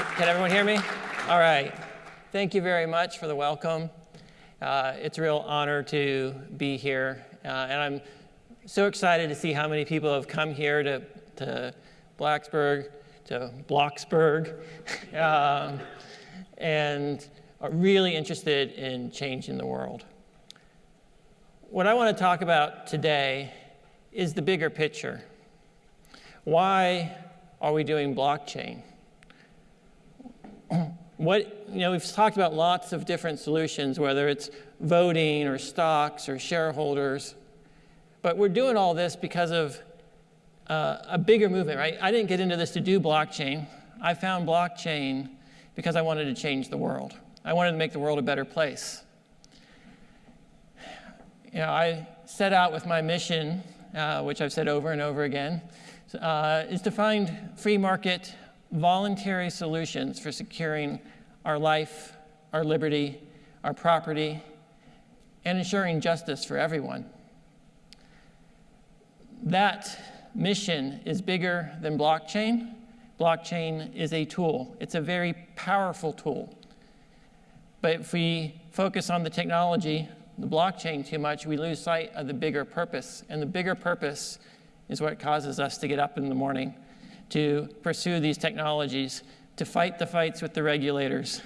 Can everyone hear me? All right. Thank you very much for the welcome. Uh, it's a real honor to be here. Uh, and I'm so excited to see how many people have come here to, to Blacksburg, to Bloxburg, um, and are really interested in changing the world. What I want to talk about today is the bigger picture. Why are we doing blockchain? What, you know, we've talked about lots of different solutions, whether it's voting or stocks or shareholders, but we're doing all this because of uh, a bigger movement, right? I didn't get into this to do blockchain. I found blockchain because I wanted to change the world. I wanted to make the world a better place. You know, I set out with my mission, uh, which I've said over and over again, uh, is to find free market voluntary solutions for securing our life, our liberty, our property, and ensuring justice for everyone. That mission is bigger than blockchain. Blockchain is a tool. It's a very powerful tool. But if we focus on the technology, the blockchain too much, we lose sight of the bigger purpose. And the bigger purpose is what causes us to get up in the morning to pursue these technologies, to fight the fights with the regulators,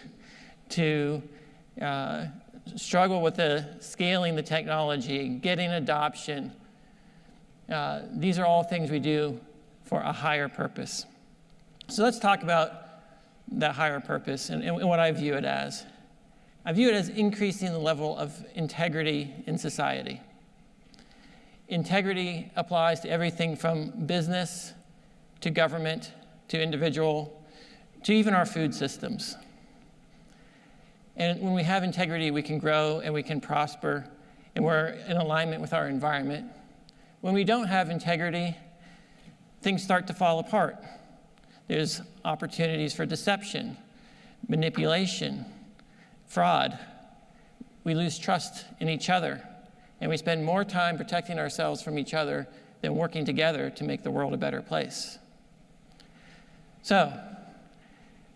to uh, struggle with the scaling the technology, getting adoption. Uh, these are all things we do for a higher purpose. So let's talk about that higher purpose and, and what I view it as. I view it as increasing the level of integrity in society. Integrity applies to everything from business to government, to individual, to even our food systems. And when we have integrity, we can grow and we can prosper, and we're in alignment with our environment. When we don't have integrity, things start to fall apart. There's opportunities for deception, manipulation, fraud. We lose trust in each other, and we spend more time protecting ourselves from each other than working together to make the world a better place. So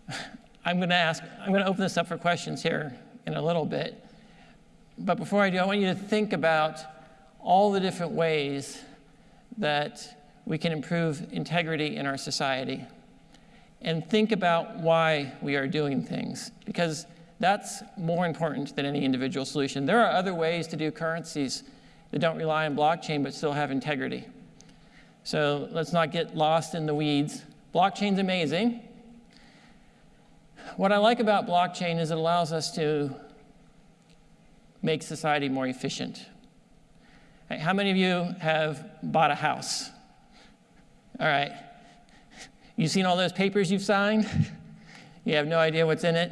I'm going to ask, I'm going to open this up for questions here in a little bit. But before I do, I want you to think about all the different ways that we can improve integrity in our society. And think about why we are doing things, because that's more important than any individual solution. There are other ways to do currencies that don't rely on blockchain but still have integrity. So let's not get lost in the weeds. Blockchain's amazing. What I like about blockchain is it allows us to make society more efficient. How many of you have bought a house? All right. You've seen all those papers you've signed? You have no idea what's in it?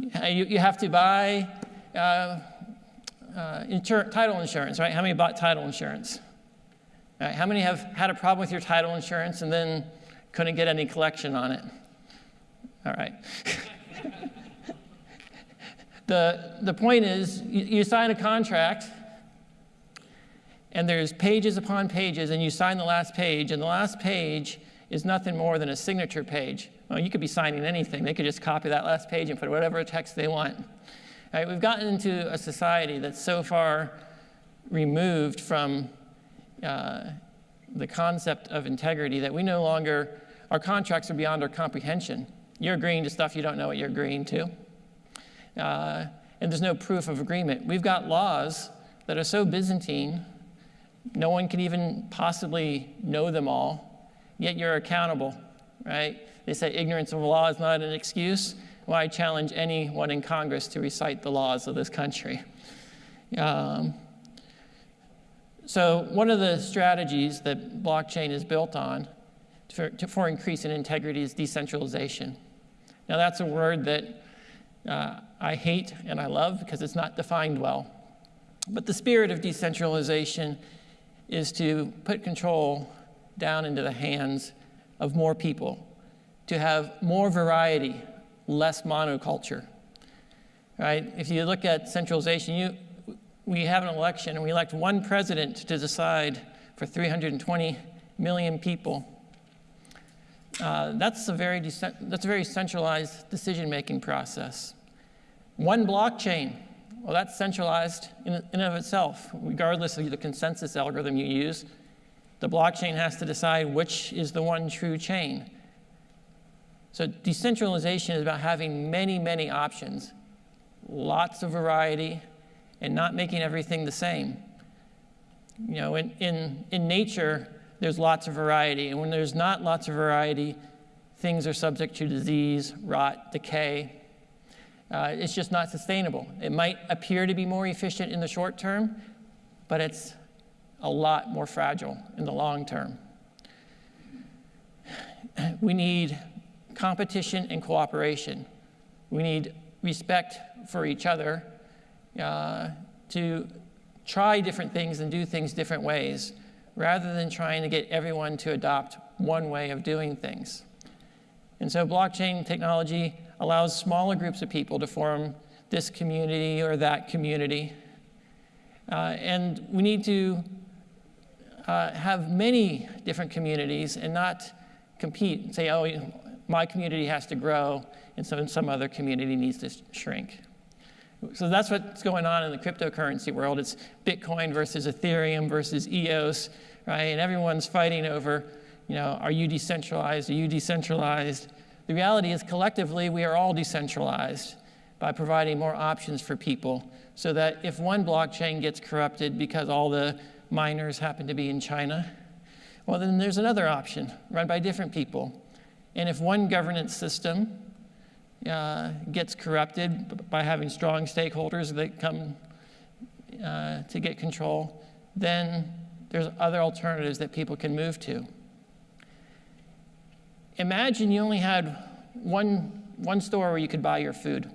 You, you have to buy uh, uh, insur title insurance, right? How many bought title insurance? Right. How many have had a problem with your title insurance and then couldn't get any collection on it. All right. the, the point is, you, you sign a contract, and there's pages upon pages, and you sign the last page, and the last page is nothing more than a signature page. Well, you could be signing anything. They could just copy that last page and put whatever text they want. All right, we've gotten into a society that's so far removed from uh, the concept of integrity that we no longer our contracts are beyond our comprehension. You're agreeing to stuff you don't know what you're agreeing to. Uh, and there's no proof of agreement. We've got laws that are so Byzantine, no one can even possibly know them all, yet you're accountable, right? They say ignorance of law is not an excuse. Well, I challenge anyone in Congress to recite the laws of this country. Um, so one of the strategies that blockchain is built on for, for increasing integrity is decentralization. Now that's a word that uh, I hate and I love because it's not defined well. But the spirit of decentralization is to put control down into the hands of more people, to have more variety, less monoculture. Right? If you look at centralization, you, we have an election and we elect one president to decide for 320 million people uh, that's, a very that's a very centralized decision-making process. One blockchain, well, that's centralized in, in and of itself, regardless of the consensus algorithm you use. The blockchain has to decide which is the one true chain. So decentralization is about having many, many options, lots of variety, and not making everything the same. You know, in, in, in nature, there's lots of variety. And when there's not lots of variety, things are subject to disease, rot, decay. Uh, it's just not sustainable. It might appear to be more efficient in the short term, but it's a lot more fragile in the long term. We need competition and cooperation. We need respect for each other uh, to try different things and do things different ways rather than trying to get everyone to adopt one way of doing things. And so blockchain technology allows smaller groups of people to form this community or that community. Uh, and we need to uh, have many different communities and not compete and say, oh, my community has to grow and so some other community needs to shrink. So that's what's going on in the cryptocurrency world. It's Bitcoin versus Ethereum versus EOS, right? And everyone's fighting over, you know, are you decentralized? Are you decentralized? The reality is collectively we are all decentralized by providing more options for people so that if one blockchain gets corrupted because all the miners happen to be in China, well, then there's another option run by different people. And if one governance system uh, gets corrupted by having strong stakeholders that come uh, to get control, then there's other alternatives that people can move to. Imagine you only had one, one store where you could buy your food.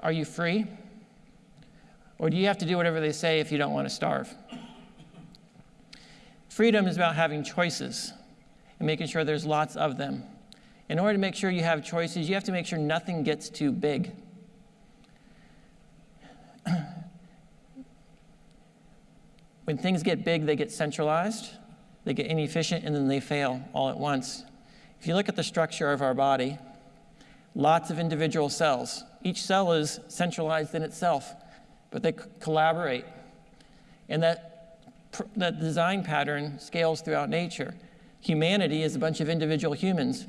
Are you free? Or do you have to do whatever they say if you don't want to starve? Freedom is about having choices and making sure there's lots of them. In order to make sure you have choices, you have to make sure nothing gets too big. when things get big, they get centralized, they get inefficient, and then they fail all at once. If you look at the structure of our body, lots of individual cells. Each cell is centralized in itself, but they collaborate. And that, that design pattern scales throughout nature. Humanity is a bunch of individual humans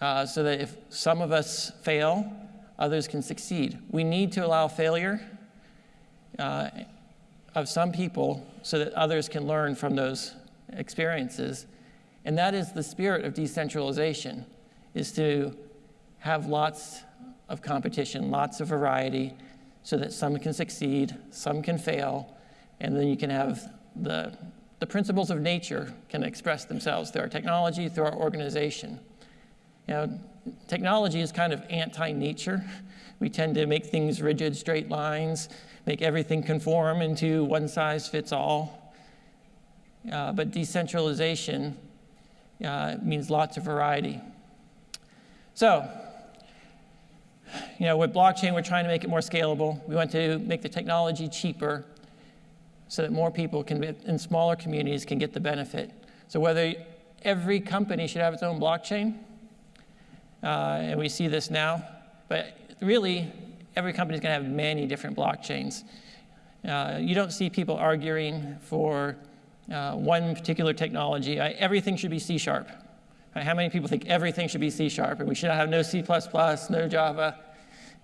uh, so that if some of us fail, others can succeed. We need to allow failure uh, of some people so that others can learn from those experiences. And that is the spirit of decentralization, is to have lots of competition, lots of variety, so that some can succeed, some can fail, and then you can have the, the principles of nature can express themselves through our technology, through our organization. You know, technology is kind of anti-nature. We tend to make things rigid, straight lines, make everything conform into one size fits all. Uh, but decentralization uh, means lots of variety. So, you know, with blockchain, we're trying to make it more scalable. We want to make the technology cheaper so that more people can, in smaller communities, can get the benefit. So whether every company should have its own blockchain, uh, and we see this now. But really, every company is going to have many different blockchains. Uh, you don't see people arguing for uh, one particular technology. I, everything should be C sharp. Right? How many people think everything should be C sharp and we should have no C, no Java?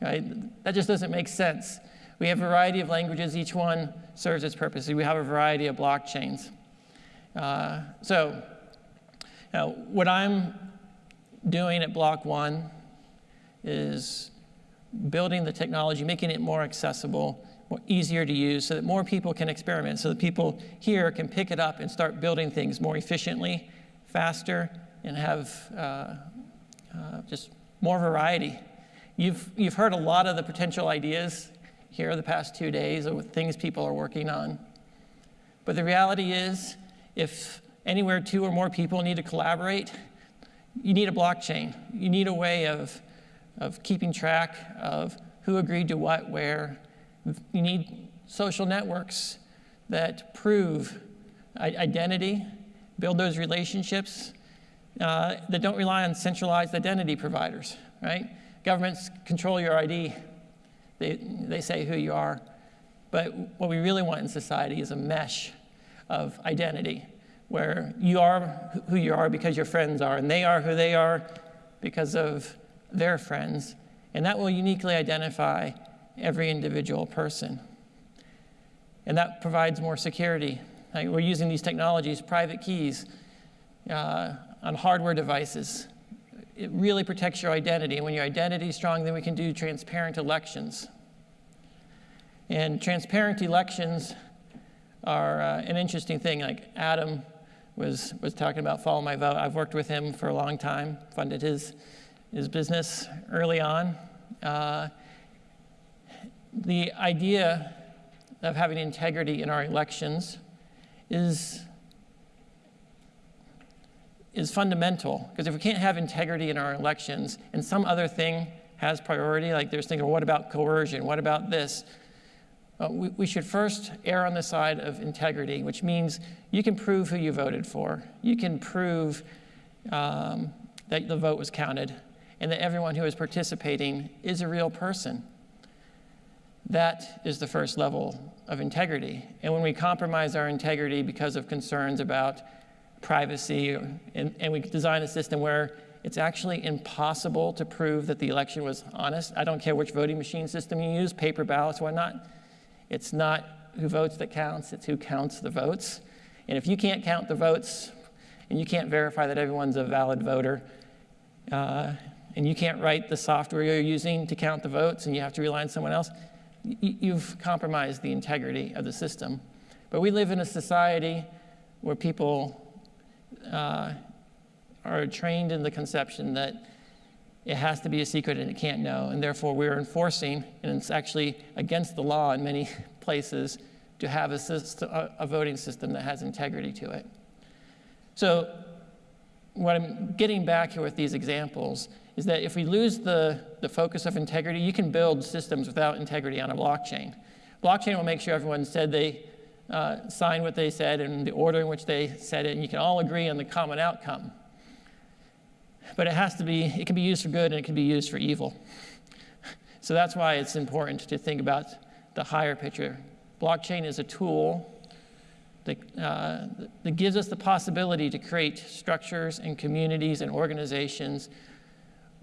Right? That just doesn't make sense. We have a variety of languages, each one serves its purpose. We have a variety of blockchains. Uh, so, know, what I'm doing at Block One is building the technology, making it more accessible, more easier to use, so that more people can experiment, so that people here can pick it up and start building things more efficiently, faster, and have uh, uh, just more variety. You've, you've heard a lot of the potential ideas here the past two days of things people are working on. But the reality is, if anywhere two or more people need to collaborate, you need a blockchain. You need a way of, of keeping track of who agreed to what, where. You need social networks that prove identity build those relationships uh, that don't rely on centralized identity providers, right? Governments control your ID. They, they say who you are. But what we really want in society is a mesh of identity where you are who you are because your friends are, and they are who they are because of their friends. And that will uniquely identify every individual person. And that provides more security. Like we're using these technologies, private keys, uh, on hardware devices. It really protects your identity. And when your identity is strong, then we can do transparent elections. And transparent elections are uh, an interesting thing. Like Adam was, was talking about Follow My Vote. I've worked with him for a long time, funded his, his business early on. Uh, the idea of having integrity in our elections is, is fundamental. Because if we can't have integrity in our elections and some other thing has priority, like there's thinking, what about coercion? What about this? Uh, we, we, should first err on the side of integrity, which means you can prove who you voted for. You can prove um, that the vote was counted and that everyone who is participating is a real person. That is the first level of integrity. And when we compromise our integrity because of concerns about privacy, and, and we design a system where it's actually impossible to prove that the election was honest, I don't care which voting machine system you use, paper ballots, whatnot, it's not who votes that counts, it's who counts the votes. And if you can't count the votes and you can't verify that everyone's a valid voter, uh, and you can't write the software you're using to count the votes and you have to rely on someone else, you've compromised the integrity of the system. But we live in a society where people uh, are trained in the conception that it has to be a secret and it can't know. And therefore, we're enforcing, and it's actually against the law in many places, to have a, system, a voting system that has integrity to it. So, what I'm getting back here with these examples is that if we lose the, the focus of integrity, you can build systems without integrity on a blockchain. Blockchain will make sure everyone said they uh, signed what they said and the order in which they said it, and you can all agree on the common outcome. But it has to be, it can be used for good and it can be used for evil. So that's why it's important to think about the higher picture. Blockchain is a tool that, uh, that gives us the possibility to create structures and communities and organizations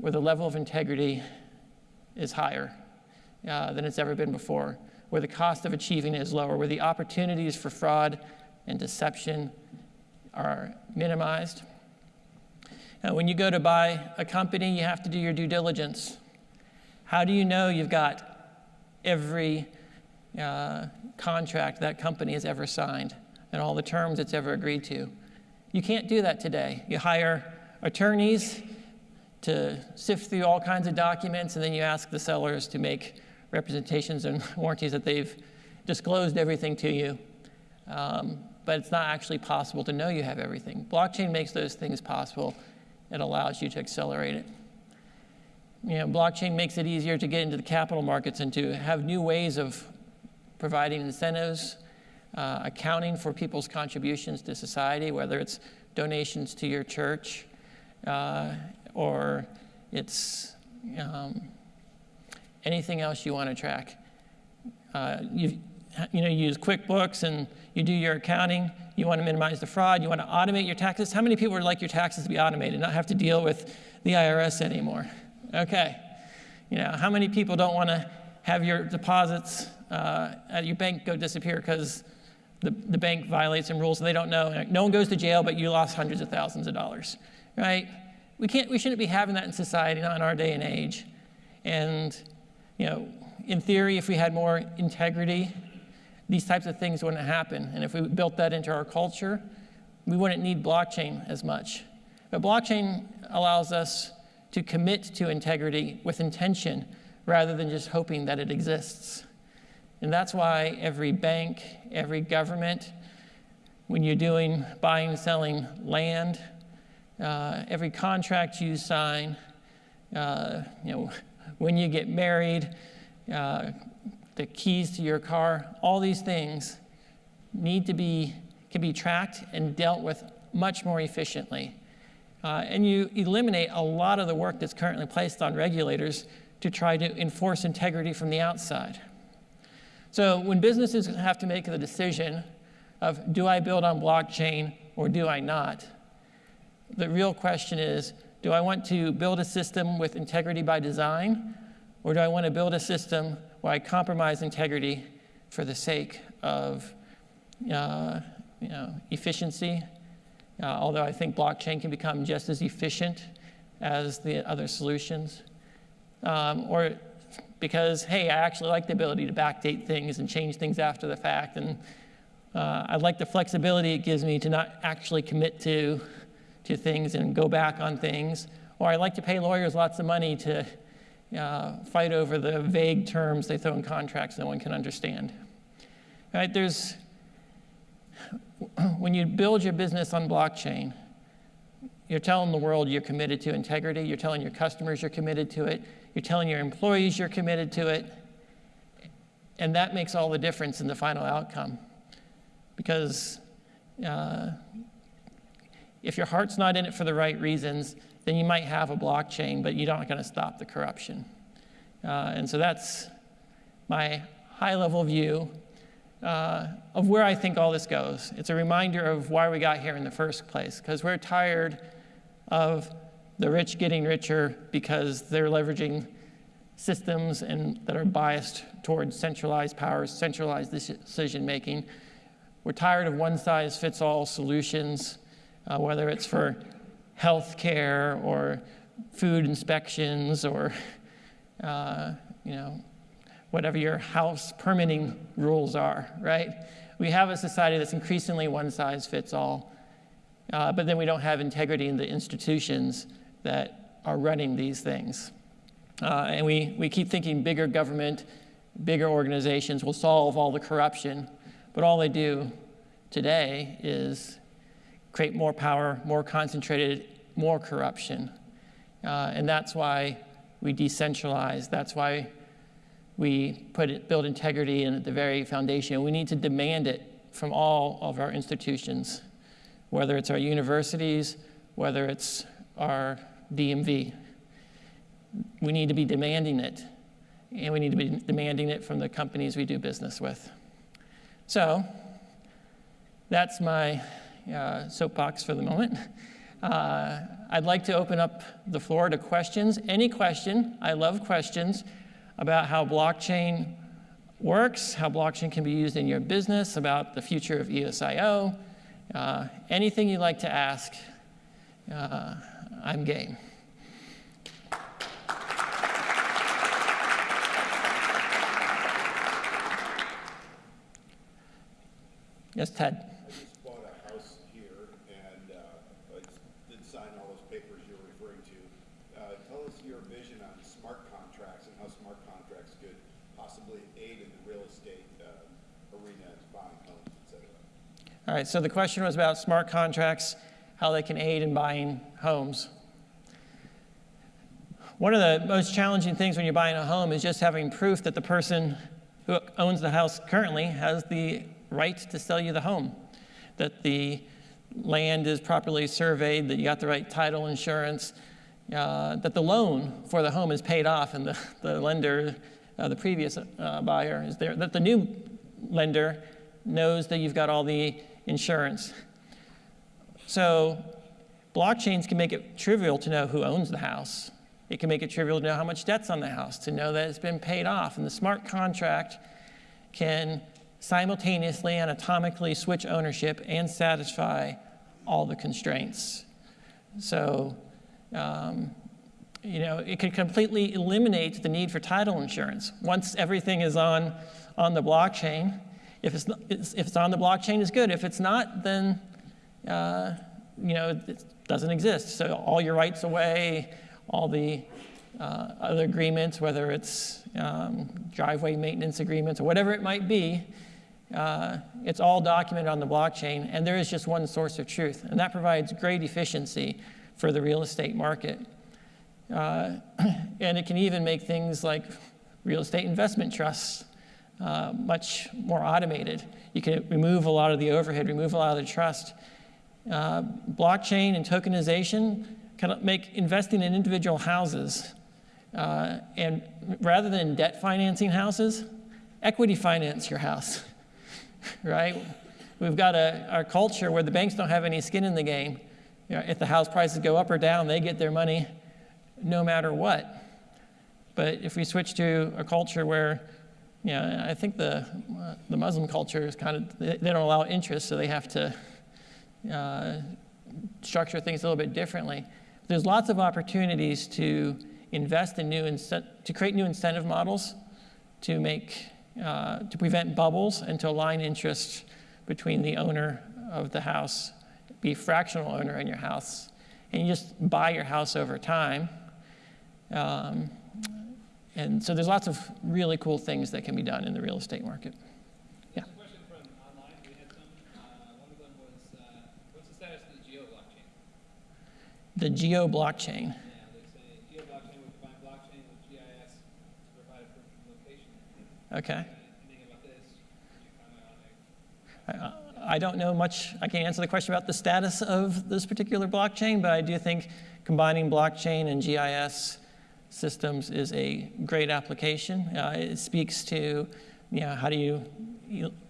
where the level of integrity is higher uh, than it's ever been before, where the cost of achieving it is lower, where the opportunities for fraud and deception are minimized. Uh, when you go to buy a company, you have to do your due diligence. How do you know you've got every uh, contract that company has ever signed and all the terms it's ever agreed to? You can't do that today. You hire attorneys to sift through all kinds of documents, and then you ask the sellers to make representations and warranties that they've disclosed everything to you. Um, but it's not actually possible to know you have everything. Blockchain makes those things possible it allows you to accelerate it. You know, blockchain makes it easier to get into the capital markets and to have new ways of providing incentives, uh, accounting for people's contributions to society, whether it's donations to your church uh, or it's um, anything else you want to track. Uh, you, you know, you use QuickBooks and you do your accounting, you want to minimize the fraud, you want to automate your taxes. How many people would like your taxes to be automated, not have to deal with the IRS anymore? Okay. You know, how many people don't want to have your deposits uh, at your bank go disappear because the, the bank violates some rules and they don't know? No one goes to jail, but you lost hundreds of thousands of dollars, right? We, can't, we shouldn't be having that in society, not in our day and age. And, you know, in theory, if we had more integrity these types of things wouldn't happen. And if we built that into our culture, we wouldn't need blockchain as much. But blockchain allows us to commit to integrity with intention rather than just hoping that it exists. And that's why every bank, every government, when you're doing buying and selling land, uh, every contract you sign, uh, you know, when you get married, uh, the keys to your car, all these things need to be, can be tracked and dealt with much more efficiently. Uh, and you eliminate a lot of the work that's currently placed on regulators to try to enforce integrity from the outside. So when businesses have to make the decision of do I build on blockchain or do I not, the real question is do I want to build a system with integrity by design or do I want to build a system where I compromise integrity for the sake of uh, you know, efficiency? Uh, although I think blockchain can become just as efficient as the other solutions. Um, or because, hey, I actually like the ability to backdate things and change things after the fact. And uh, I like the flexibility it gives me to not actually commit to, to things and go back on things. Or I like to pay lawyers lots of money to uh, fight over the vague terms they throw in contracts no one can understand. Right? There's, when you build your business on blockchain, you're telling the world you're committed to integrity, you're telling your customers you're committed to it, you're telling your employees you're committed to it, and that makes all the difference in the final outcome. Because uh, if your heart's not in it for the right reasons, then you might have a blockchain, but you're not going to stop the corruption. Uh, and so that's my high level view uh, of where I think all this goes. It's a reminder of why we got here in the first place, because we're tired of the rich getting richer because they're leveraging systems and that are biased towards centralized powers, centralized decision making. We're tired of one size fits all solutions, uh, whether it's for health care or food inspections or uh, you know, whatever your house permitting rules are, right? We have a society that's increasingly one size fits all, uh, but then we don't have integrity in the institutions that are running these things. Uh, and we, we keep thinking bigger government, bigger organizations will solve all the corruption, but all they do today is create more power, more concentrated, more corruption. Uh, and that's why we decentralize. That's why we put it, build integrity in at the very foundation. We need to demand it from all of our institutions, whether it's our universities, whether it's our DMV. We need to be demanding it, and we need to be demanding it from the companies we do business with. So, that's my uh, soapbox for the moment. Uh, I'd like to open up the floor to questions. Any question, I love questions about how blockchain works, how blockchain can be used in your business, about the future of EOSIO. Uh, anything you'd like to ask, uh, I'm game. Yes, Ted. All right, so the question was about smart contracts, how they can aid in buying homes. One of the most challenging things when you're buying a home is just having proof that the person who owns the house currently has the right to sell you the home, that the land is properly surveyed, that you got the right title insurance, uh, that the loan for the home is paid off and the, the lender, uh, the previous uh, buyer is there, that the new lender knows that you've got all the insurance. So blockchains can make it trivial to know who owns the house. It can make it trivial to know how much debt's on the house, to know that it's been paid off. And the smart contract can simultaneously and atomically switch ownership and satisfy all the constraints. So, um, you know, it could completely eliminate the need for title insurance. Once everything is on, on the blockchain, if it's, not, if it's on the blockchain, it's good. If it's not, then uh, you know, it doesn't exist. So all your rights away, all the uh, other agreements, whether it's um, driveway maintenance agreements or whatever it might be, uh, it's all documented on the blockchain, and there is just one source of truth. And that provides great efficiency for the real estate market. Uh, and it can even make things like real estate investment trusts uh, much more automated. You can remove a lot of the overhead, remove a lot of the trust, Uh, blockchain and tokenization can make investing in individual houses, uh, and rather than debt financing houses, equity finance your house, right? We've got a, our culture where the banks don't have any skin in the game. You know, if the house prices go up or down, they get their money no matter what. But if we switch to a culture where, know, I think the, the Muslim culture is kind of, they, they don't allow interest, so they have to uh, structure things a little bit differently. There's lots of opportunities to invest in new, to create new incentive models to make, uh, to prevent bubbles and to align interests between the owner of the house, be fractional owner in your house, and you just buy your house over time. Um, and so there's lots of really cool things that can be done in the real estate market. Yeah. question from online. We had some. Uh, one of them was, uh, what's the status of the Geo blockchain? The Geo blockchain. Yeah, they say Geo blockchain would combine blockchain with GIS to provide a proof of location. Okay. Anything about this? Could you comment on it? I, I don't know much. I can't answer the question about the status of this particular blockchain, but I do think combining blockchain and GIS systems is a great application. Uh, it speaks to, you know, how do you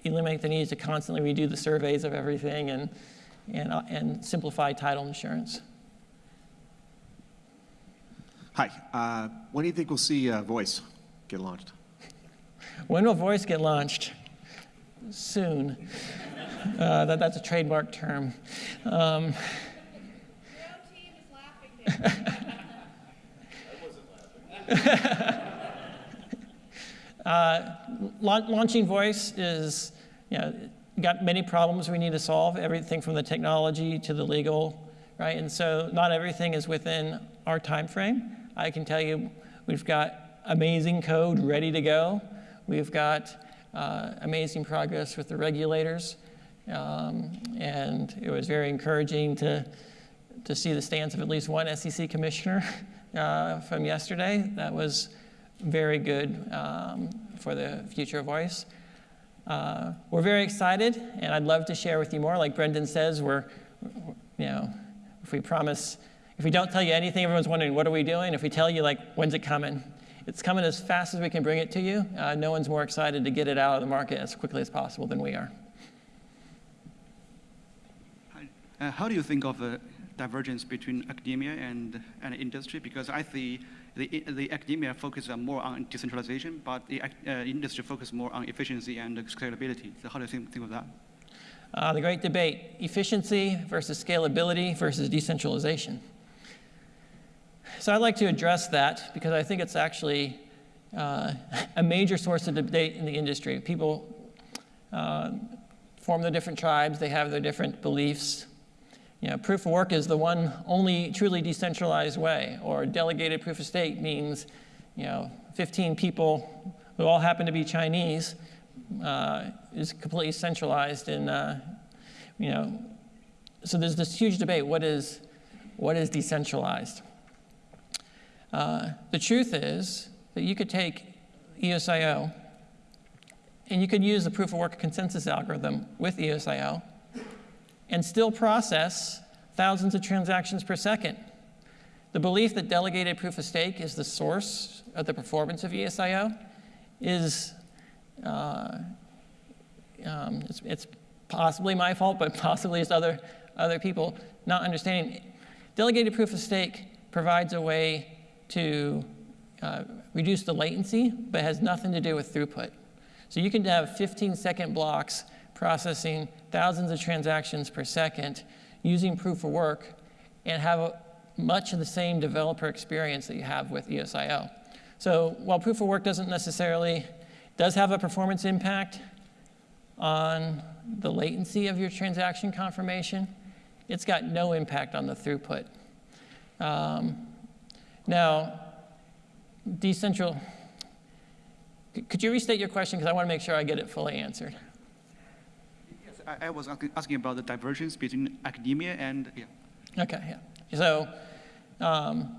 eliminate the need to constantly redo the surveys of everything and, and, uh, and simplify title insurance. Hi. Uh, when do you think we'll see uh, Voice get launched? When will Voice get launched? Soon. Uh, that, that's a trademark term. Um, uh, launching voice is, you know, got many problems we need to solve, everything from the technology to the legal, right? And so not everything is within our time frame. I can tell you we've got amazing code ready to go. We've got uh, amazing progress with the regulators. Um, and it was very encouraging to, to see the stance of at least one SEC commissioner uh, from yesterday. That was very good um, for the future voice. Uh, we're very excited, and I'd love to share with you more. Like Brendan says, we're, you know, if we promise, if we don't tell you anything, everyone's wondering, what are we doing? If we tell you, like, when's it coming? It's coming as fast as we can bring it to you. Uh, no one's more excited to get it out of the market as quickly as possible than we are. Uh, how do you think of uh, divergence between academia and, and industry because I see the, the academia focus more on decentralization, but the uh, industry focus more on efficiency and scalability. So how do you think, think of that? Uh, the great debate, efficiency versus scalability versus decentralization. So I'd like to address that because I think it's actually uh, a major source of debate in the industry. People uh, form their different tribes, they have their different beliefs, you know, proof of work is the one only truly decentralized way, or delegated proof of stake means, you know, 15 people who all happen to be Chinese uh, is completely centralized in, uh, you know, so there's this huge debate, what is, what is decentralized? Uh, the truth is that you could take EOSIO and you could use the proof of work consensus algorithm with EOSIO and still process thousands of transactions per second. The belief that delegated proof of stake is the source of the performance of EOSIO is, uh, um, it's, it's, possibly my fault, but possibly it's other, other people not understanding. Delegated proof of stake provides a way to uh, reduce the latency, but has nothing to do with throughput. So you can have 15 second blocks processing thousands of transactions per second using proof of work and have a, much of the same developer experience that you have with EOSIO. So while proof of work doesn't necessarily, does have a performance impact on the latency of your transaction confirmation, it's got no impact on the throughput. Um, now, decentral, could you restate your question? Because I want to make sure I get it fully answered. I, I was asking about the divergence between academia and, yeah. Okay, yeah. So um,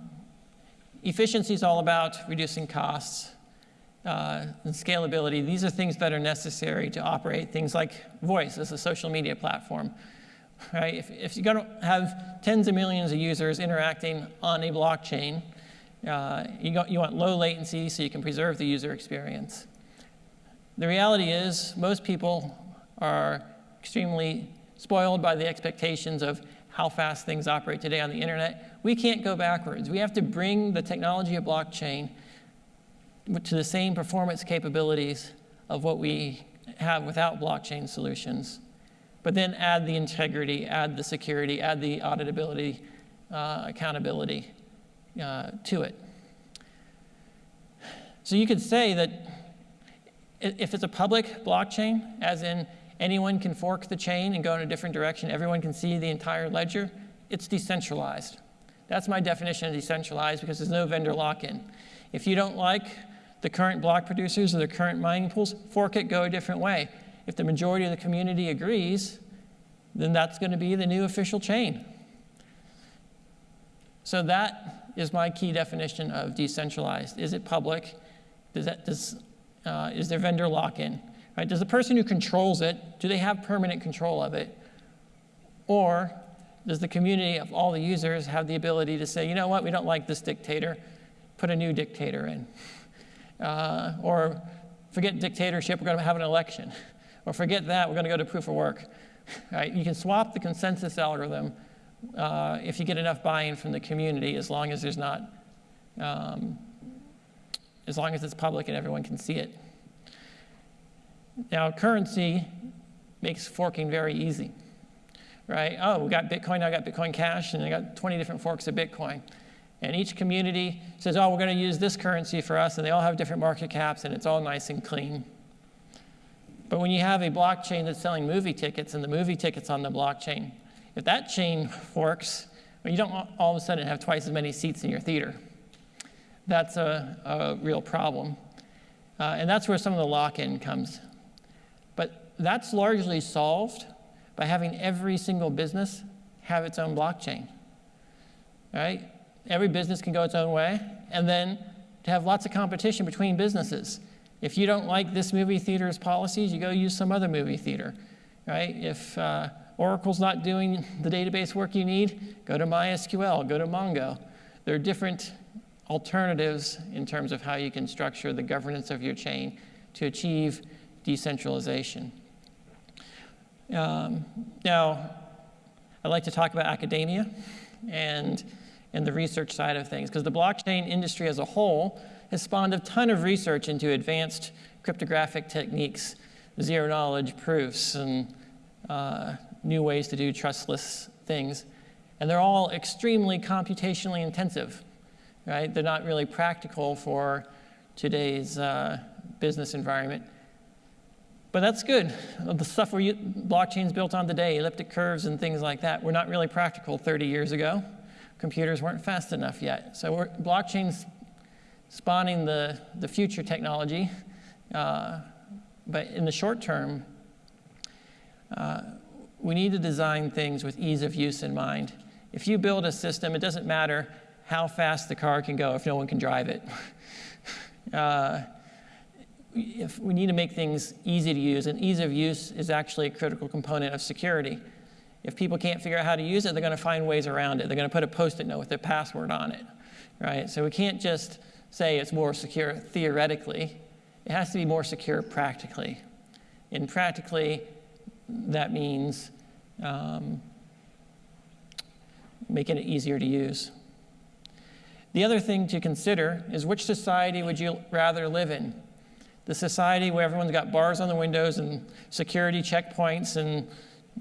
efficiency is all about reducing costs uh, and scalability. These are things that are necessary to operate things like Voice as a social media platform. right? If, if you're going to have tens of millions of users interacting on a blockchain, uh, you, got, you want low latency so you can preserve the user experience. The reality is, most people are extremely spoiled by the expectations of how fast things operate today on the internet. We can't go backwards. We have to bring the technology of blockchain to the same performance capabilities of what we have without blockchain solutions, but then add the integrity, add the security, add the auditability, uh, accountability uh, to it. So you could say that if it's a public blockchain, as in anyone can fork the chain and go in a different direction, everyone can see the entire ledger, it's decentralized. That's my definition of decentralized because there's no vendor lock-in. If you don't like the current block producers or the current mining pools, fork it, go a different way. If the majority of the community agrees, then that's going to be the new official chain. So that is my key definition of decentralized. Is it public? Does that, does, uh, is there vendor lock-in? Right? Does the person who controls it, do they have permanent control of it? Or does the community of all the users have the ability to say, you know what, we don't like this dictator, put a new dictator in? Uh, or forget dictatorship, we're going to have an election. Or forget that, we're going to go to proof of work. Right? You can swap the consensus algorithm uh, if you get enough buy-in from the community, as long as there's not, um, as long as it's public and everyone can see it. Now, currency makes forking very easy, right? Oh, we got Bitcoin, I got Bitcoin Cash, and I got 20 different forks of Bitcoin. And each community says, oh, we're going to use this currency for us, and they all have different market caps, and it's all nice and clean. But when you have a blockchain that's selling movie tickets, and the movie tickets on the blockchain, if that chain forks, well, you don't all of a sudden have twice as many seats in your theater. That's a, a real problem. Uh, and that's where some of the lock-in comes that's largely solved by having every single business have its own blockchain, right? Every business can go its own way, and then to have lots of competition between businesses. If you don't like this movie theater's policies, you go use some other movie theater, right? If uh, Oracle's not doing the database work you need, go to MySQL, go to Mongo. There are different alternatives in terms of how you can structure the governance of your chain to achieve decentralization. Um, now, I'd like to talk about academia and, and the research side of things, because the blockchain industry as a whole has spawned a ton of research into advanced cryptographic techniques, zero knowledge proofs, and uh, new ways to do trustless things. And they're all extremely computationally intensive, right? They're not really practical for today's uh, business environment. But that's good. The stuff where blockchains built on today, elliptic curves and things like that, were not really practical 30 years ago. Computers weren't fast enough yet. So blockchains spawning the, the future technology. Uh, but in the short term, uh, we need to design things with ease of use in mind. If you build a system, it doesn't matter how fast the car can go if no one can drive it. uh, if we need to make things easy to use, and ease of use is actually a critical component of security. If people can't figure out how to use it, they're going to find ways around it. They're going to put a post-it note with their password on it, right? So we can't just say it's more secure theoretically. It has to be more secure practically. And practically, that means um, making it easier to use. The other thing to consider is which society would you rather live in? The society where everyone's got bars on the windows and security checkpoints and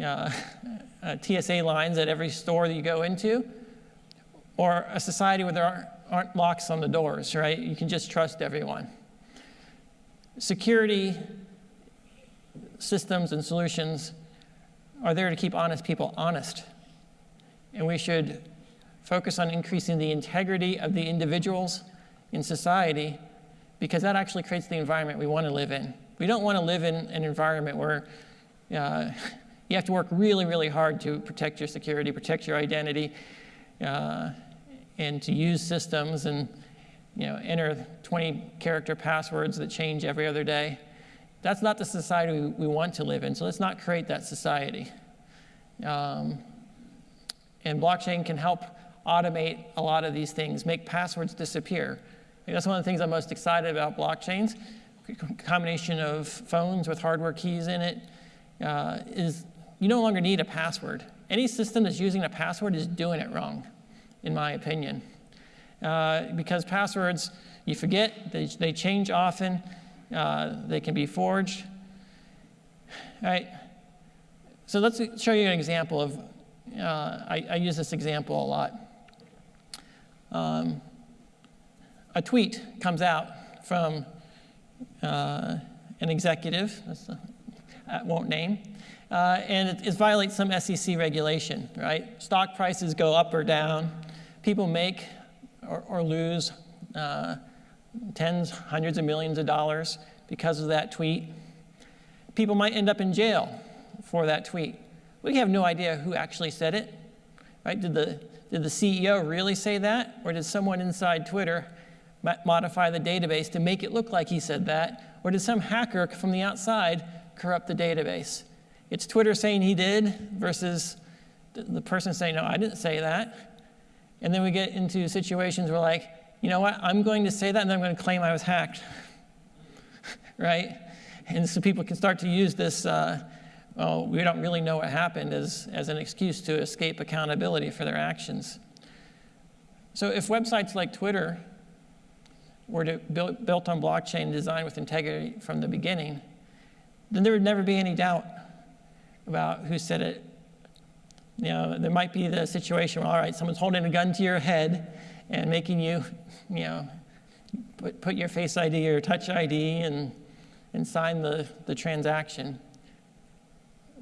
uh, uh, TSA lines at every store that you go into, or a society where there aren't, aren't locks on the doors, right? You can just trust everyone. Security systems and solutions are there to keep honest people honest. And we should focus on increasing the integrity of the individuals in society because that actually creates the environment we want to live in. We don't want to live in an environment where uh, you have to work really, really hard to protect your security, protect your identity, uh, and to use systems and you know, enter 20 character passwords that change every other day. That's not the society we, we want to live in, so let's not create that society. Um, and blockchain can help automate a lot of these things, make passwords disappear. That's one of the things I'm most excited about blockchains. Combination of phones with hardware keys in it uh, is you no longer need a password. Any system that's using a password is doing it wrong, in my opinion. Uh, because passwords, you forget, they, they change often, uh, they can be forged. All right. So let's show you an example of, uh, I, I, use this example a lot. Um, a tweet comes out from uh, an executive, I won't name, uh, and it, it, violates some SEC regulation, right? Stock prices go up or down. People make or, or lose uh, tens, hundreds of millions of dollars because of that tweet. People might end up in jail for that tweet. We have no idea who actually said it, right? Did the, did the CEO really say that? Or did someone inside Twitter modify the database to make it look like he said that? Or did some hacker from the outside corrupt the database? It's Twitter saying he did versus the person saying, no, I didn't say that. And then we get into situations where like, you know what, I'm going to say that and then I'm going to claim I was hacked, right? And so people can start to use this, uh, well, we don't really know what happened as, as an excuse to escape accountability for their actions. So if websites like Twitter were to build, built on blockchain designed with integrity from the beginning, then there would never be any doubt about who said it. You know, there might be the situation where, all right, someone's holding a gun to your head and making you, you know, put, put your face ID or touch ID and, and sign the, the transaction.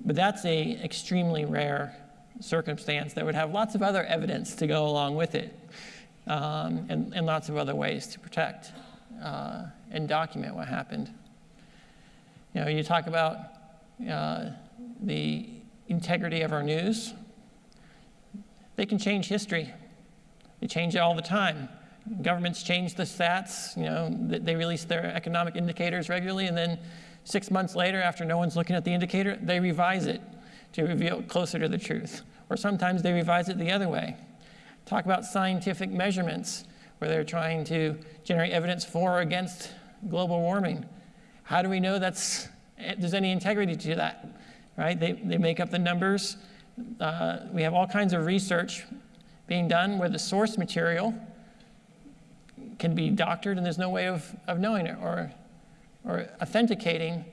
But that's a extremely rare circumstance that would have lots of other evidence to go along with it um, and, and lots of other ways to protect uh, and document what happened. You know, you talk about uh, the integrity of our news. They can change history. They change it all the time. Governments change the stats. You know, they release their economic indicators regularly, and then six months later, after no one's looking at the indicator, they revise it to reveal closer to the truth. Or sometimes they revise it the other way. Talk about scientific measurements, where they're trying to generate evidence for or against global warming. How do we know that's, there's any integrity to that? right? They, they make up the numbers. Uh, we have all kinds of research being done where the source material can be doctored and there's no way of, of knowing it or, or authenticating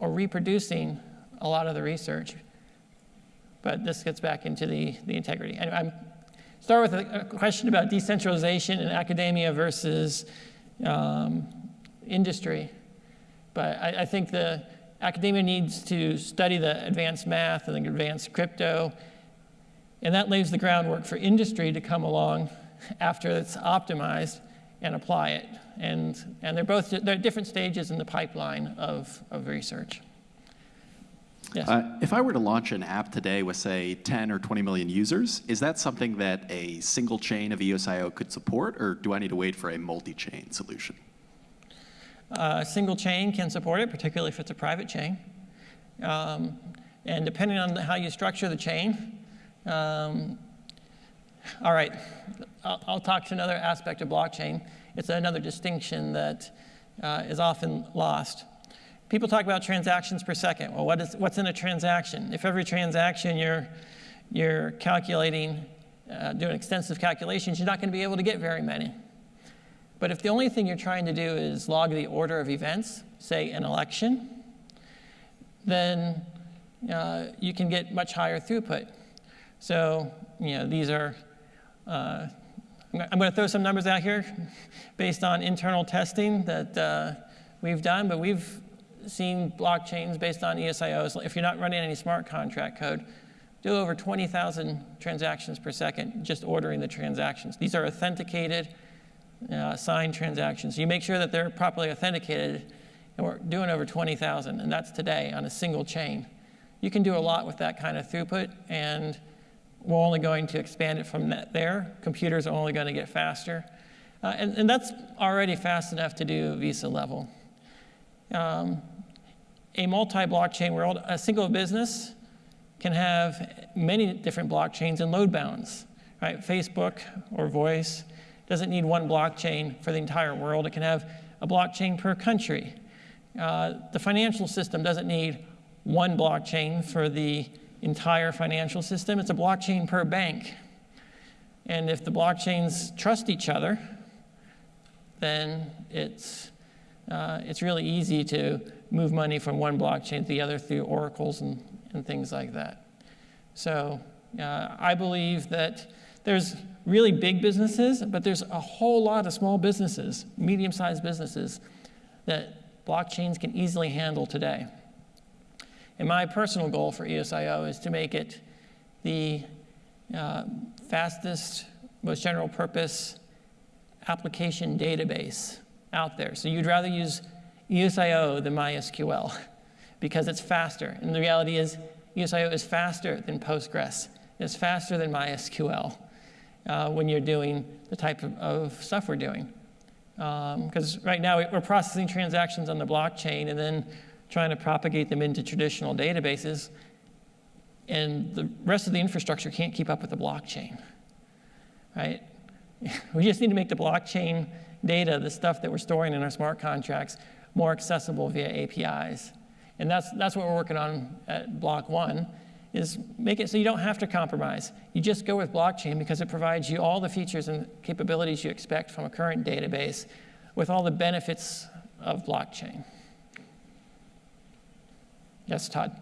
or reproducing a lot of the research. But this gets back into the, the integrity. I'm start with a, question about decentralization in academia versus um, industry. But I, I think the, academia needs to study the advanced math and the advanced crypto, and that lays the groundwork for industry to come along after it's optimized and apply it. And, and they're both they're different stages in the pipeline of, of research. Yes. Uh, if I were to launch an app today with, say, 10 or 20 million users, is that something that a single chain of EOSIO could support, or do I need to wait for a multi-chain solution? A single chain can support it, particularly if it's a private chain. Um, and depending on how you structure the chain, um, all right, I'll, I'll, talk to another aspect of blockchain. It's another distinction that uh, is often lost. People talk about transactions per second. Well, what is, what's in a transaction? If every transaction you're, you're calculating, uh, doing extensive calculations, you're not going to be able to get very many. But if the only thing you're trying to do is log the order of events, say an election, then uh, you can get much higher throughput. So, you know, these are, uh, I'm going to throw some numbers out here based on internal testing that uh, we've done, but we've seen blockchains based on EOSIOs. If you're not running any smart contract code, do over 20,000 transactions per second just ordering the transactions. These are authenticated uh, signed transactions. You make sure that they're properly authenticated, and we're doing over 20,000, and that's today on a single chain. You can do a lot with that kind of throughput, and we're only going to expand it from there. Computers are only going to get faster. Uh, and, and, that's already fast enough to do Visa level. Um, a multi-blockchain world, a single business can have many different blockchains and load balance. Right? Facebook or Voice doesn't need one blockchain for the entire world. It can have a blockchain per country. Uh, the financial system doesn't need one blockchain for the entire financial system. It's a blockchain per bank. And if the blockchains trust each other, then it's, uh, it's really easy to move money from one blockchain to the other through oracles and, and things like that. So uh, I believe that there's really big businesses, but there's a whole lot of small businesses, medium-sized businesses, that blockchains can easily handle today. And my personal goal for EOSIO is to make it the uh, fastest, most general purpose application database out there. So you'd rather use EOSIO than MySQL because it's faster. And the reality is EOSIO is faster than Postgres. It's faster than MySQL uh, when you're doing the type of, of stuff we're doing. Because um, right now we're processing transactions on the blockchain and then trying to propagate them into traditional databases. And the rest of the infrastructure can't keep up with the blockchain, right? We just need to make the blockchain data, the stuff that we're storing in our smart contracts, more accessible via APIs. And that's, that's what we're working on at Block One, is make it so you don't have to compromise. You just go with blockchain because it provides you all the features and capabilities you expect from a current database with all the benefits of blockchain. Yes, Todd.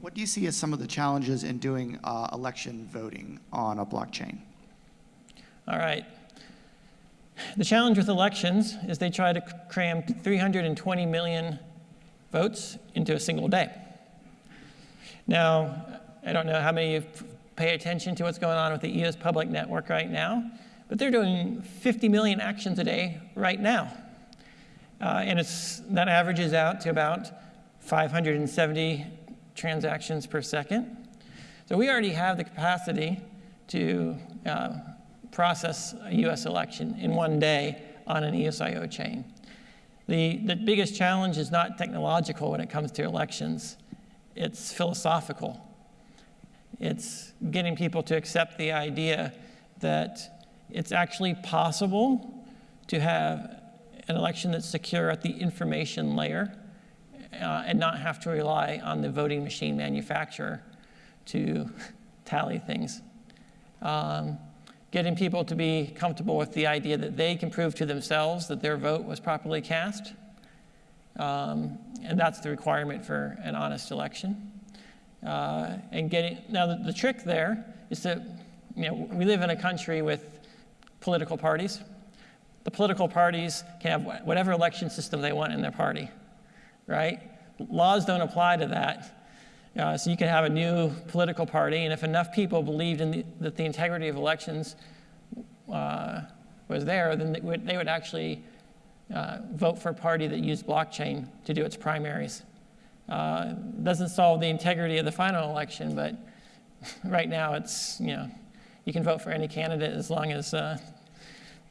What do you see as some of the challenges in doing uh, election voting on a blockchain? All right. The challenge with elections is they try to cram 320 million votes into a single day. Now, I don't know how many of you pay attention to what's going on with the EOS public network right now, but they're doing 50 million actions a day right now. Uh, and it's, that averages out to about 570 transactions per second. So we already have the capacity to uh, process a US election in one day on an EOSIO chain. The, the biggest challenge is not technological when it comes to elections, it's philosophical. It's getting people to accept the idea that it's actually possible to have an election that's secure at the information layer uh, and not have to rely on the voting machine manufacturer to tally things. Um, getting people to be comfortable with the idea that they can prove to themselves that their vote was properly cast. Um, and that's the requirement for an honest election. Uh, and getting, now the, the trick there is that, you know, we live in a country with political parties. The political parties can have whatever election system they want in their party, right? Laws don't apply to that. Uh, so you can have a new political party, and if enough people believed in the, that the integrity of elections uh, was there, then they would, they would actually uh, vote for a party that used blockchain to do its primaries. Uh, doesn't solve the integrity of the final election, but right now it's, you know, you can vote for any candidate as long as uh,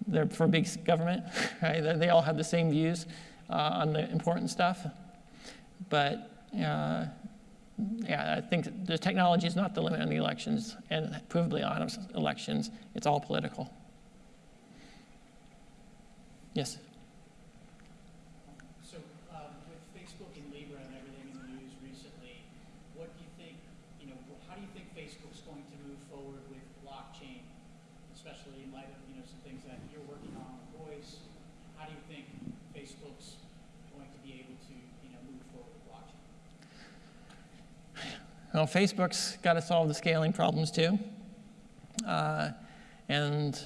they're for big government, right? They all have the same views uh, on the important stuff. But uh, yeah, I think the technology is not the limit on the elections, and provably honest elections, it's all political. Yes? So um, with Facebook and Libra and everything in the news recently, what do you think, you know, how do you think Facebook's going to move forward with blockchain, especially in light of, you know, some things that you're working on with voice? How do you think Facebook's going to be able to, you know, move forward with blockchain? Facebook's got to solve the scaling problems too. Uh, and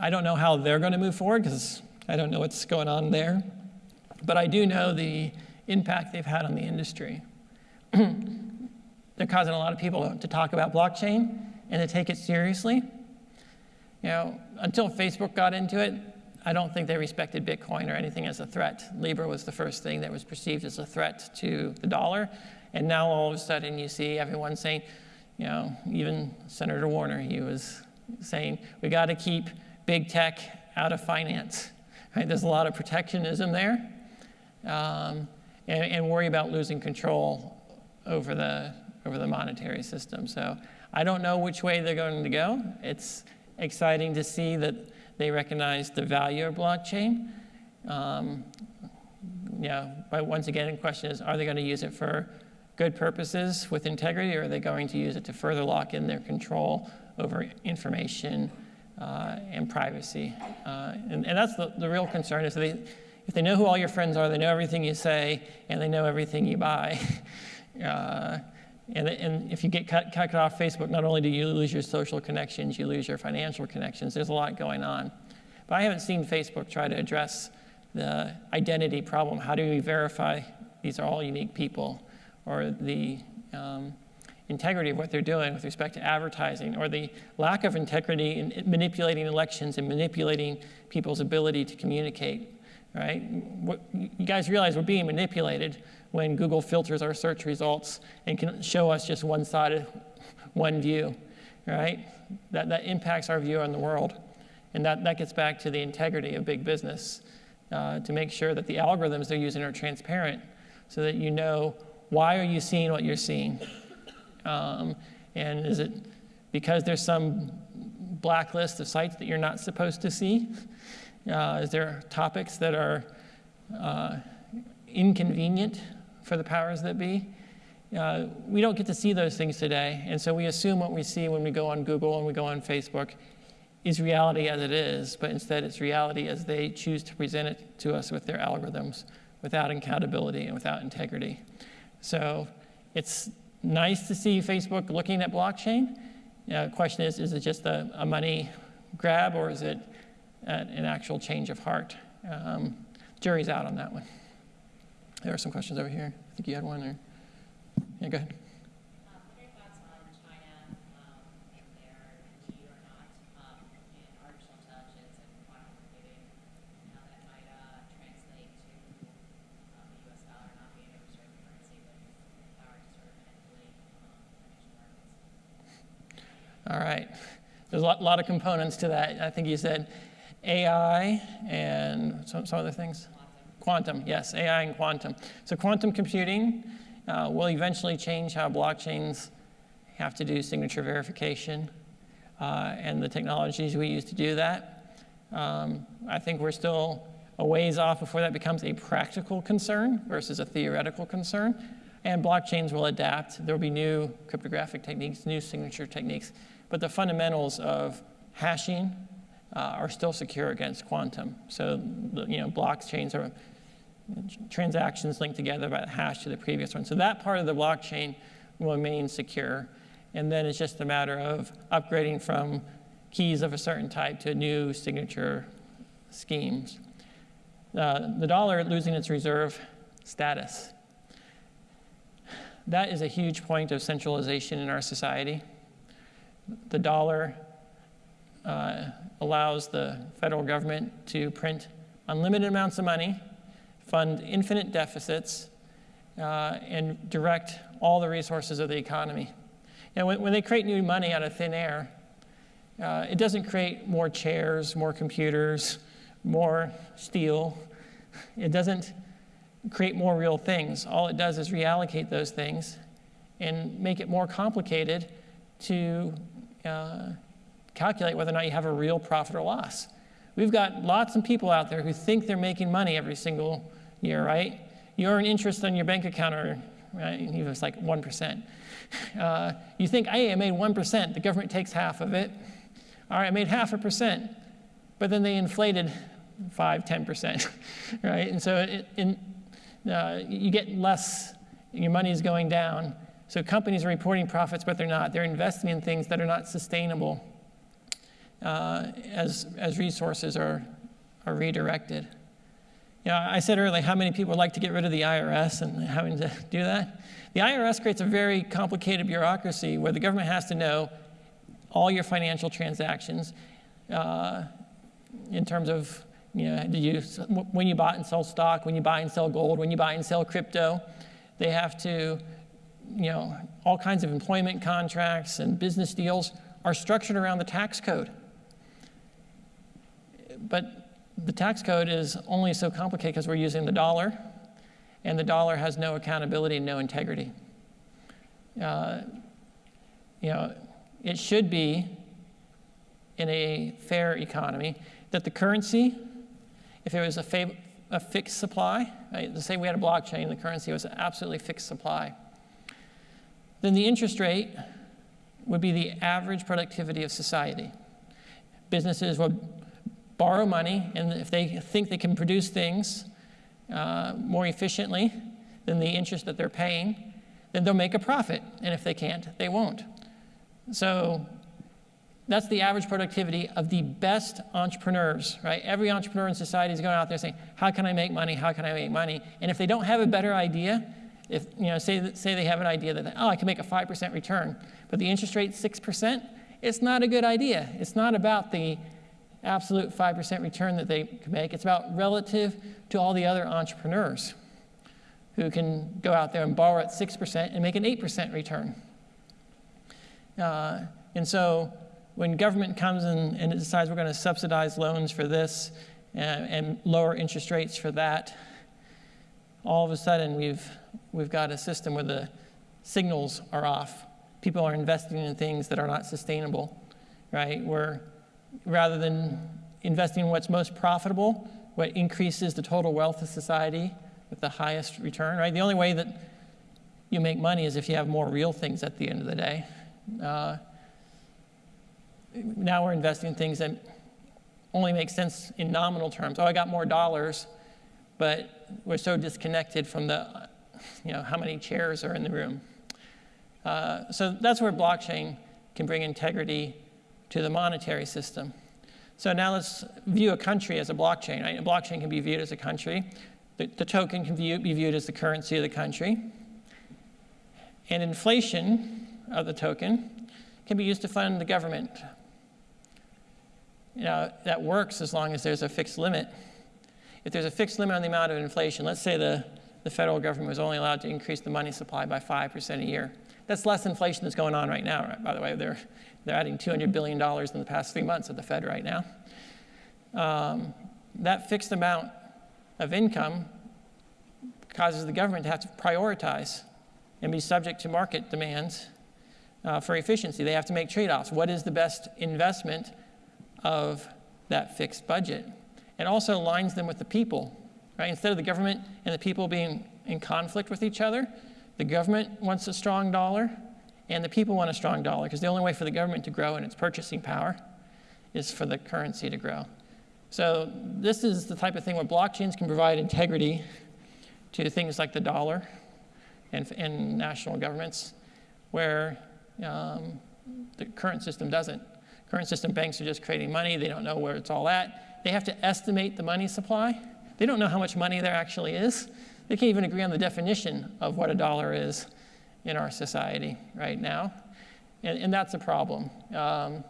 I don't know how they're going to move forward because I don't know what's going on there. But I do know the impact they've had on the industry. they're causing a lot of people to talk about blockchain and to take it seriously. You know, until Facebook got into it, I don't think they respected Bitcoin or anything as a threat. Libra was the first thing that was perceived as a threat to the dollar. And now all of a sudden you see everyone saying, you know, even Senator Warner, he was saying, we got to keep big tech out of finance. Right? There's a lot of protectionism there. um, and, and worry about losing control over the, over the monetary system. So I don't know which way they're going to go. It's exciting to see that they recognize the value of blockchain. Um, yeah, but once again, the question is, are they going to use it for good purposes with integrity, or are they going to use it to further lock in their control over information uh, and privacy? Uh, and, and, that's the, the real concern is they, if they know who all your friends are, they know everything you say, and they know everything you buy. uh, and, and, if you get cut, cut off Facebook, not only do you lose your social connections, you lose your financial connections. There's a lot going on. But I haven't seen Facebook try to address the identity problem. How do we verify these are all unique people? Or the um, integrity of what they're doing with respect to advertising, or the lack of integrity in manipulating elections and manipulating people's ability to communicate, right? What, you guys realize we're being manipulated when Google filters our search results and can show us just one side, one view, right? That, that impacts our view on the world. And that, that gets back to the integrity of big business uh, to make sure that the algorithms they're using are transparent so that you know why are you seeing what you're seeing. Um, and is it because there's some blacklist of sites that you're not supposed to see? Uh, is there topics that are uh, inconvenient for the powers that be? Uh, we don't get to see those things today, and so we assume what we see when we go on Google and we go on Facebook is reality as it is, but instead it's reality as they choose to present it to us with their algorithms without accountability and without integrity. So it's nice to see Facebook looking at blockchain. The question is, is it just a, a money grab or is it an actual change of heart? Um, jury's out on that one. There are some questions over here. I think you had one or, yeah, go ahead. All right. There's a lot, lot, of components to that. I think you said AI and some, some other things. Quantum. quantum. yes, AI and quantum. So quantum computing uh, will eventually change how blockchains have to do signature verification uh, and the technologies we use to do that. Um, I think we're still a ways off before that becomes a practical concern versus a theoretical concern. And blockchains will adapt. There will be new cryptographic techniques, new signature techniques but the fundamentals of hashing uh, are still secure against quantum. So, you know, blockchains are transactions linked together by the hash to the previous one. So that part of the blockchain will remain secure. And then it's just a matter of upgrading from keys of a certain type to new signature schemes. Uh, the dollar losing its reserve status. That is a huge point of centralization in our society the dollar uh, allows the federal government to print unlimited amounts of money, fund infinite deficits, uh, and direct all the resources of the economy. And when, when they create new money out of thin air, uh, it doesn't create more chairs, more computers, more steel. It doesn't create more real things. All it does is reallocate those things and make it more complicated to uh, calculate whether or not you have a real profit or loss. We've got lots of people out there who think they're making money every single year, right? You earn interest on your bank account, or right, even if it's like 1%. Uh, you think, hey, I made 1%, the government takes half of it. All right, I made half a percent, but then they inflated 5, 10%, right? And so it, in, uh, you get less, your money is going down, so companies are reporting profits, but they're not. They're investing in things that are not sustainable uh, as, as resources are, are redirected. You know, I said earlier how many people like to get rid of the IRS and having to do that. The IRS creates a very complicated bureaucracy where the government has to know all your financial transactions uh, in terms of you know, did you, when you buy and sell stock, when you buy and sell gold, when you buy and sell crypto. They have to you know, all kinds of employment contracts and business deals are structured around the tax code. But the tax code is only so complicated because we're using the dollar. and the dollar has no accountability and no integrity. Uh, you know, it should be in a fair economy that the currency, if it was a, a fixed supply, right, let's say we had a blockchain, the currency was an absolutely fixed supply, then the interest rate would be the average productivity of society. Businesses would borrow money, and if they think they can produce things uh, more efficiently than the interest that they're paying, then they'll make a profit. And if they can't, they won't. So that's the average productivity of the best entrepreneurs, right? Every entrepreneur in society is going out there saying, "How can I make money? How can I make money?" And if they don't have a better idea, if you know, say say they have an idea that oh, I can make a five percent return, but the interest rate six percent, it's not a good idea. It's not about the absolute five percent return that they can make. It's about relative to all the other entrepreneurs who can go out there and borrow at six percent and make an eight percent return. Uh, and so when government comes in and it decides we're going to subsidize loans for this and, and lower interest rates for that, all of a sudden we've, we've got a system where the signals are off. People are investing in things that are not sustainable, right? Where rather than investing in what's most profitable, what increases the total wealth of society with the highest return, right? The only way that you make money is if you have more real things at the end of the day. Uh, now we're investing in things that only make sense in nominal terms. Oh, I got more dollars, but we're so disconnected from the, you know, how many chairs are in the room. Uh, so that's where blockchain can bring integrity to the monetary system. So now let's view a country as a blockchain. Right? A blockchain can be viewed as a country. The, the token can view, be viewed as the currency of the country. And inflation of the token can be used to fund the government. You know, that works as long as there's a fixed limit. If there's a fixed limit on the amount of inflation, let's say the, the federal government was only allowed to increase the money supply by 5% a year. That's less inflation that's going on right now, right? by the way. They're, they're adding $200 billion in the past three months at the Fed right now. Um, that fixed amount of income causes the government to have to prioritize and be subject to market demands uh, for efficiency. They have to make trade offs. What is the best investment of that fixed budget? It also aligns them with the people. Right? Instead of the government and the people being in conflict with each other, the government wants a strong dollar and the people want a strong dollar because the only way for the government to grow in its purchasing power is for the currency to grow. So this is the type of thing where blockchains can provide integrity to things like the dollar and, and national governments, where um, the current system doesn't. Current system banks are just creating money. They don't know where it's all at. They have to estimate the money supply. They don't know how much money there actually is. They can't even agree on the definition of what a dollar is in our society right now. And, and that's a problem. Um,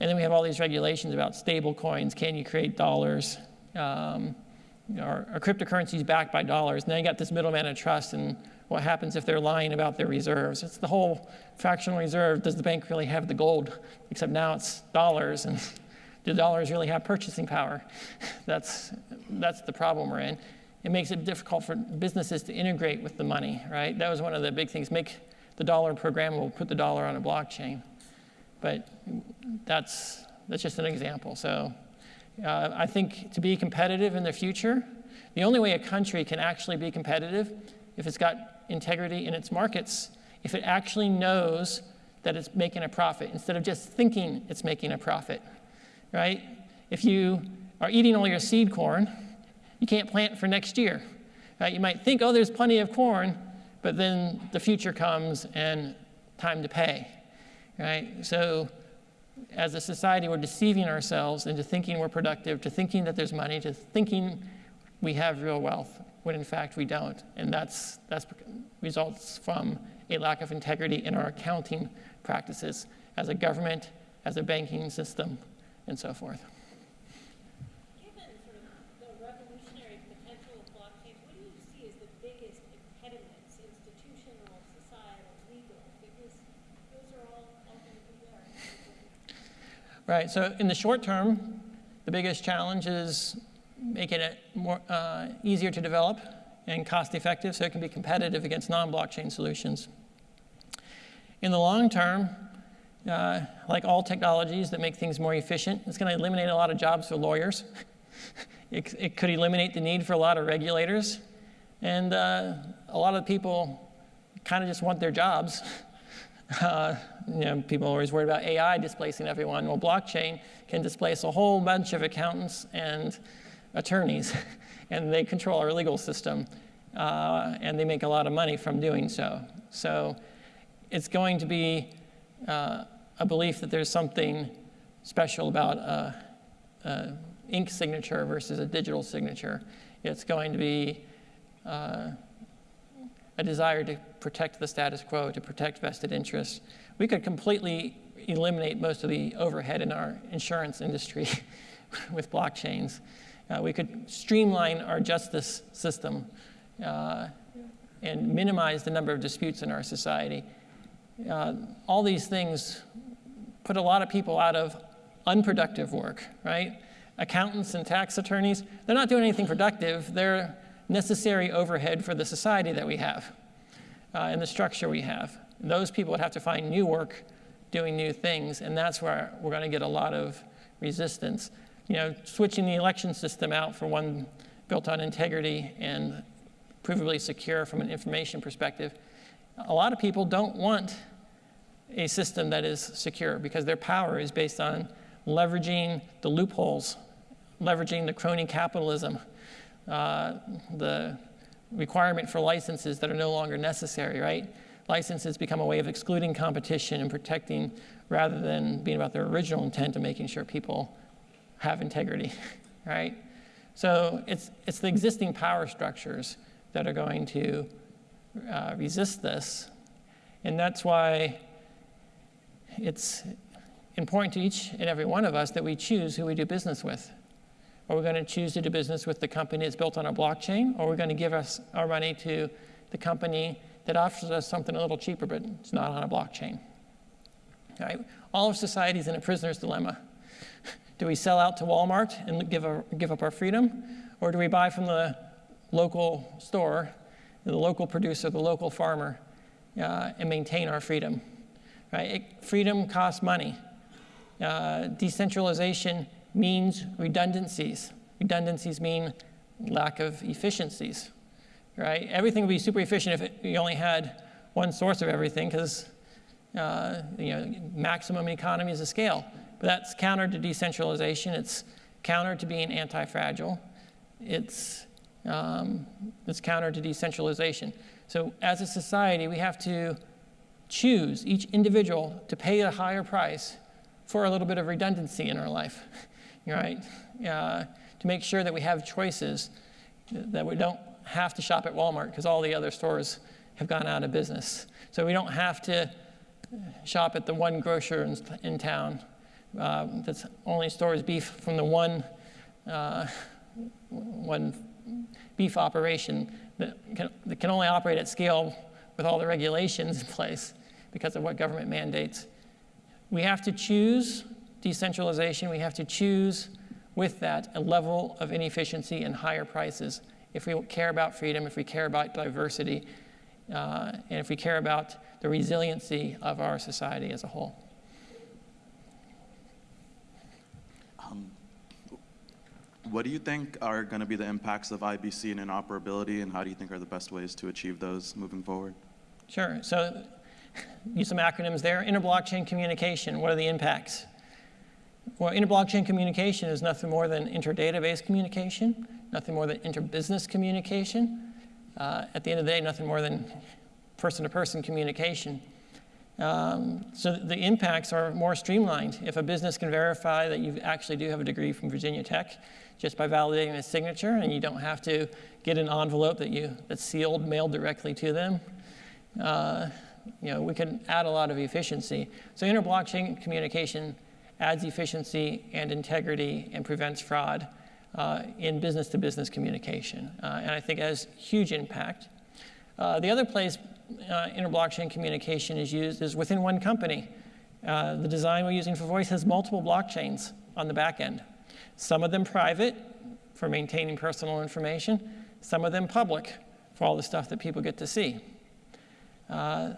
and then we have all these regulations about stable coins. Can you create dollars? Um, are, are cryptocurrencies backed by dollars? And then you got this middleman of trust and what happens if they're lying about their reserves. It's the whole fractional reserve. Does the bank really have the gold? Except now it's dollars, and do dollars really have purchasing power? That's, that's the problem we're in. It makes it difficult for businesses to integrate with the money, right? That was one of the big things. Make the dollar programmable, put the dollar on a blockchain. But that's, that's just an example. So uh, I think to be competitive in the future, the only way a country can actually be competitive if it's got integrity in its markets, if it actually knows that it's making a profit instead of just thinking it's making a profit, right? If you are eating all your seed corn, you can't plant for next year. Right? You might think, oh, there's plenty of corn, but then the future comes and time to pay, right? So as a society, we're deceiving ourselves into thinking we're productive, to thinking that there's money, to thinking we have real wealth, when in fact we don't. And that's, that's results from a lack of integrity in our accounting practices as a government, as a banking system, and so forth. Given sort of the revolutionary potential of blockchain, what do you see as the biggest impediments, institutional, societal, legal? Because those are all ultimately there. Right, so in the short term, the biggest challenge is making it more uh, easier to develop and cost effective so it can be competitive against non-blockchain solutions. In the long term, uh, like all technologies that make things more efficient, it's going to eliminate a lot of jobs for lawyers. it, it, could eliminate the need for a lot of regulators. And uh, a lot of people kind of just want their jobs. Uh, you know, people are always worried about AI displacing everyone. Well, blockchain can displace a whole bunch of accountants and attorneys, and they control our legal system, uh, and they make a lot of money from doing so. So it's going to be uh, a belief that there's something special about a, a, ink signature versus a digital signature. It's going to be uh, a desire to protect the status quo, to protect vested interests. We could completely eliminate most of the overhead in our insurance industry with blockchains. Uh, we could streamline our justice system uh, and minimize the number of disputes in our society. Uh, all these things put a lot of people out of unproductive work, right? Accountants and tax attorneys, they're not doing anything productive. They're necessary overhead for the society that we have uh, and the structure we have. Those people would have to find new work doing new things, and that's where we're going to get a lot of resistance. You know, switching the election system out for one built on integrity and provably secure from an information perspective, a lot of people don't want a system that is secure because their power is based on leveraging the loopholes, leveraging the crony capitalism, uh, the requirement for licenses that are no longer necessary, right? Licenses become a way of excluding competition and protecting rather than being about their original intent of making sure people have integrity, right? So it's, it's the existing power structures that are going to uh, resist this. And that's why it's important to each and every one of us that we choose who we do business with. Are we going to choose to do business with the company that's built on a blockchain, or are we going to give us our money to the company that offers us something a little cheaper, but it's not on a blockchain? Right? All of society is in a prisoner's dilemma. Do we sell out to Walmart and give, a, give up our freedom, or do we buy from the local store, the local producer, the local farmer, uh, and maintain our freedom? Right? It, freedom costs money. Uh, decentralization means redundancies. Redundancies mean lack of efficiencies, right? Everything would be super efficient if you only had one source of everything because uh, you know, maximum economies of scale. But that's counter to decentralization. It's counter to being anti-fragile. It's, um, it's counter to decentralization. So as a society, we have to choose each individual to pay a higher price for a little bit of redundancy in our life, right? Uh, to make sure that we have choices, that we don't have to shop at Walmart because all the other stores have gone out of business. So we don't have to shop at the one grocer in, in town uh, that only stores beef from the one, uh, one beef operation that can, that can only operate at scale with all the regulations in place because of what government mandates. We have to choose decentralization. We have to choose with that a level of inefficiency and higher prices. If we care about freedom, if we care about diversity, uh, and if we care about the resiliency of our society as a whole. Um, what do you think are going to be the impacts of IBC and interoperability, and how do you think are the best ways to achieve those moving forward? Sure. So use some acronyms there. Interblockchain communication, what are the impacts? Well, interblockchain communication is nothing more than inter-database communication, nothing more than inter-business communication. Uh, at the end of the day, nothing more than person-to-person -person communication. Um, so the impacts are more streamlined. If a business can verify that you actually do have a degree from Virginia Tech just by validating a signature and you don't have to get an envelope that you, that's sealed, mailed directly to them, uh, you know, we can add a lot of efficiency. So inter-blockchain communication adds efficiency and integrity and prevents fraud uh, in business-to-business -business communication. Uh, and I think has huge impact. Uh, the other place uh, inter-blockchain communication is used is within one company. Uh, the design we're using for voice has multiple blockchains on the back end. Some of them private for maintaining personal information, some of them public for all the stuff that people get to see. Uh,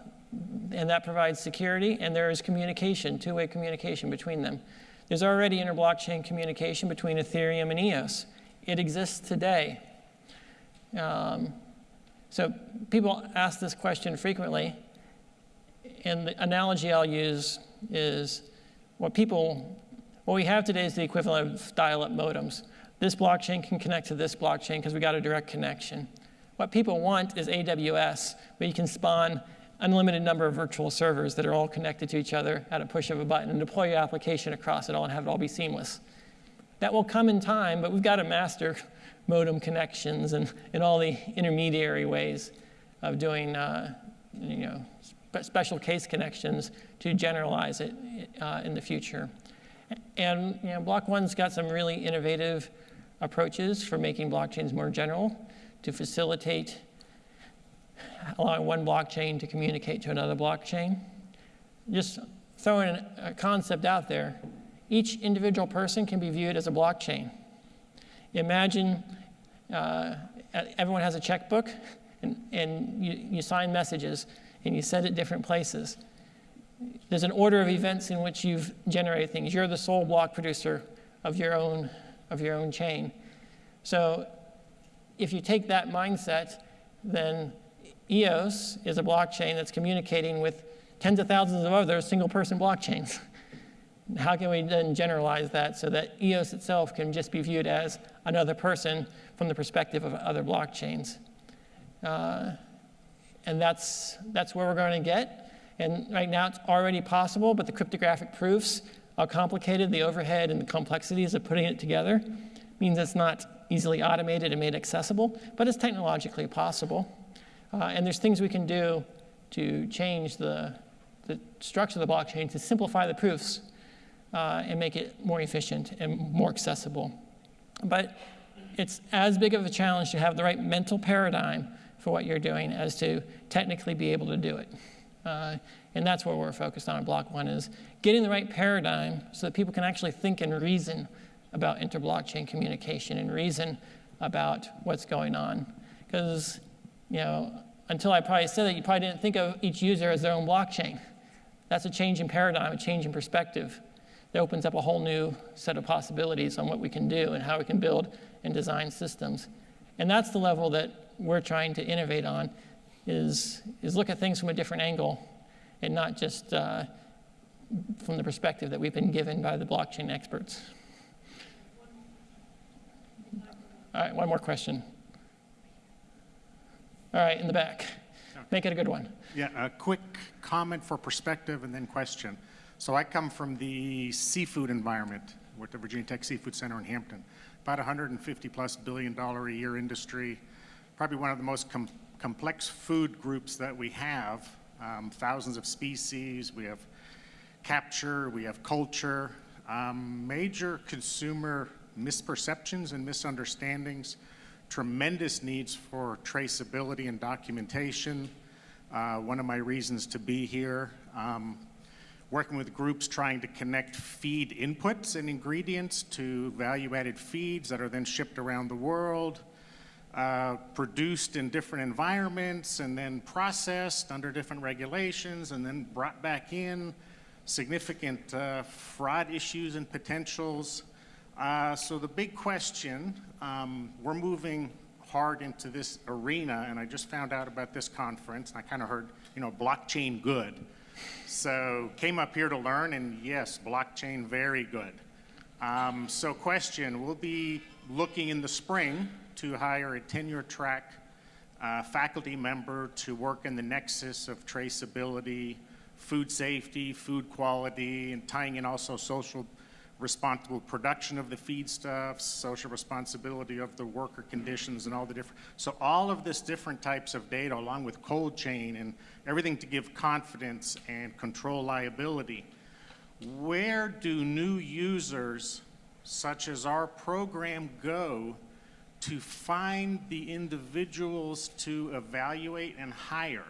and that provides security, and there is communication, two-way communication between them. There's already inter-blockchain communication between Ethereum and EOS. It exists today. Um, so people ask this question frequently, and the analogy I'll use is what people, what we have today is the equivalent of dial-up modems. This blockchain can connect to this blockchain because we got a direct connection. What people want is AWS, where you can spawn unlimited number of virtual servers that are all connected to each other at a push of a button and deploy your application across it all and have it all be seamless. That will come in time, but we've got to master modem connections and, and all the intermediary ways of doing uh, you know, spe special case connections to generalize it uh, in the future. And you know, Block One's got some really innovative approaches for making blockchains more general to facilitate allowing one blockchain to communicate to another blockchain. Just throwing a concept out there, each individual person can be viewed as a blockchain. Imagine uh, everyone has a checkbook and, and you, you sign messages and you send it different places. There's an order of events in which you've generated things. You're the sole block producer of your own, of your own chain. So if you take that mindset, then EOS is a blockchain that's communicating with tens of thousands of other single person blockchains. How can we then generalize that so that EOS itself can just be viewed as another person from the perspective of other blockchains? Uh, and that's, that's where we're going to get. And right now it's already possible, but the cryptographic proofs are complicated. The overhead and the complexities of putting it together means it's not easily automated and made accessible, but it's technologically possible. Uh, and there's things we can do to change the, the structure of the blockchain to simplify the proofs uh, and make it more efficient and more accessible. But it's as big of a challenge to have the right mental paradigm for what you're doing as to technically be able to do it. Uh, and that's what we're focused on at Block One is getting the right paradigm so that people can actually think and reason about inter-blockchain communication and reason about what's going on. Because, you know, until I probably said that, you probably didn't think of each user as their own blockchain. That's a change in paradigm, a change in perspective. That opens up a whole new set of possibilities on what we can do and how we can build and design systems. And that's the level that we're trying to innovate on, is, is look at things from a different angle and not just uh, from the perspective that we've been given by the blockchain experts. All right, one more question. All right, in the back. Make it a good one. Yeah, a quick comment for perspective and then question. So I come from the seafood environment. With the Virginia Tech Seafood Center in Hampton. About 150 plus billion dollar a year industry, probably one of the most com complex food groups that we have. Um, thousands of species, we have capture, we have culture, um, major consumer misperceptions and misunderstandings. Tremendous needs for traceability and documentation. Uh, one of my reasons to be here, um, working with groups trying to connect feed inputs and ingredients to value-added feeds that are then shipped around the world, uh, produced in different environments and then processed under different regulations and then brought back in, significant uh, fraud issues and potentials, uh, so the big question, um, we're moving hard into this arena, and I just found out about this conference, and I kind of heard, you know, blockchain good. So came up here to learn, and yes, blockchain very good. Um, so question, we'll be looking in the spring to hire a tenure track uh, faculty member to work in the nexus of traceability, food safety, food quality, and tying in also social responsible production of the feedstuffs, social responsibility of the worker conditions and all the different, so all of this different types of data along with cold chain and everything to give confidence and control liability. Where do new users such as our program go to find the individuals to evaluate and hire?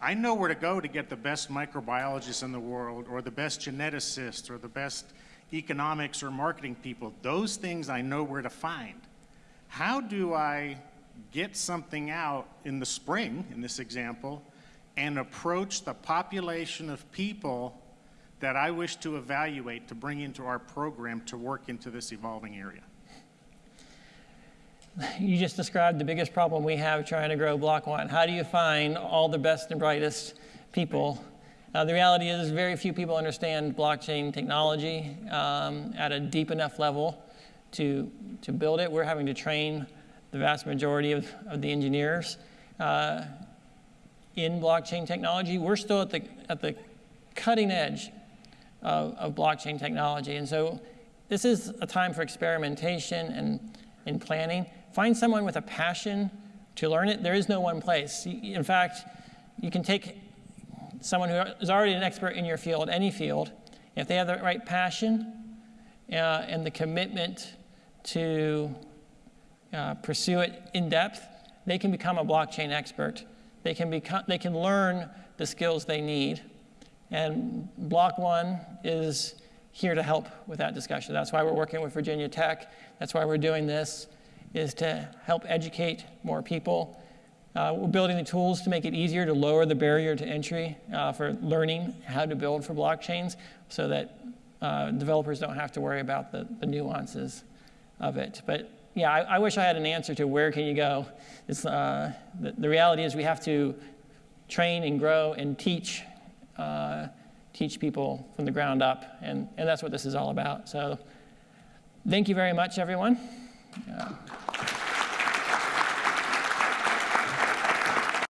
I know where to go to get the best microbiologists in the world or the best geneticists or the best economics or marketing people. Those things I know where to find. How do I get something out in the spring, in this example, and approach the population of people that I wish to evaluate to bring into our program to work into this evolving area. You just described the biggest problem we have trying to grow Block One. How do you find all the best and brightest people? Uh, the reality is, very few people understand blockchain technology um, at a deep enough level to, to build it. We're having to train the vast majority of, of the engineers uh, in blockchain technology. We're still at the, at the cutting edge of, of blockchain technology. And so this is a time for experimentation and, and planning. Find someone with a passion to learn it. There is no one place. In fact, you can take someone who is already an expert in your field, any field, if they have the right passion uh, and the commitment to uh, pursue it in depth, they can become a blockchain expert. They can, become, they can learn the skills they need. And Block.one is here to help with that discussion. That's why we're working with Virginia Tech. That's why we're doing this, is to help educate more people. Uh, we're building the tools to make it easier to lower the barrier to entry uh, for learning how to build for blockchains so that uh, developers don't have to worry about the, the nuances of it. But yeah, I, I, wish I had an answer to where can you go. Uh, the, the reality is we have to train and grow and teach uh, teach people from the ground up, and, and that's what this is all about. So thank you very much, everyone.